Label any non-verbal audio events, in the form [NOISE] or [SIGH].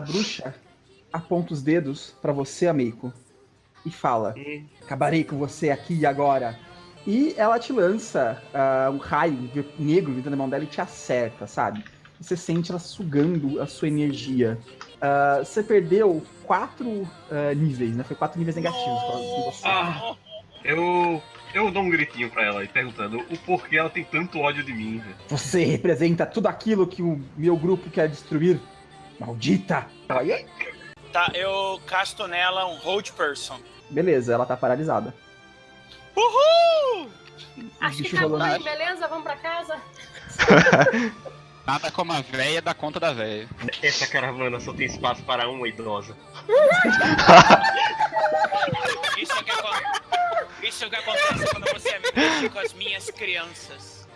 A bruxa aponta os dedos pra você, Amico, e fala: Acabarei com você aqui e agora. E ela te lança ah, um raio negro vindo da mão dela e te acerta, sabe? Você sente ela sugando a sua energia. Ah, você perdeu quatro ah, níveis, né? Foi quatro níveis negativos. Ah, eu. Eu dou um gritinho pra ela e perguntando o porquê ela tem tanto ódio de mim. Você representa tudo aquilo que o meu grupo quer destruir. Maldita! Tá, eu casto nela um Hold Person. Beleza, ela tá paralisada. Uhul! Acho que acabou, rolando. hein? beleza? Vamos pra casa? [LAUGHS] Nada como a véia dá conta da véia. Essa caravana só tem espaço para uma idosa. Isso é o que, Isso é o que acontece quando você é mexe com as minhas crianças.